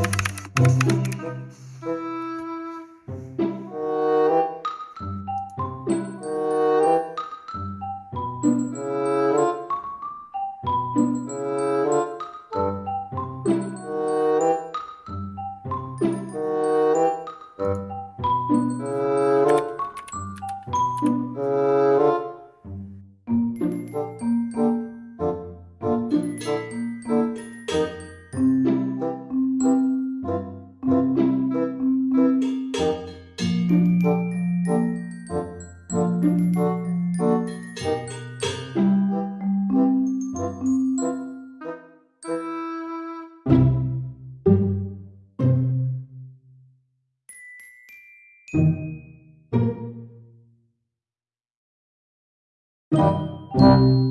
Música Thank you.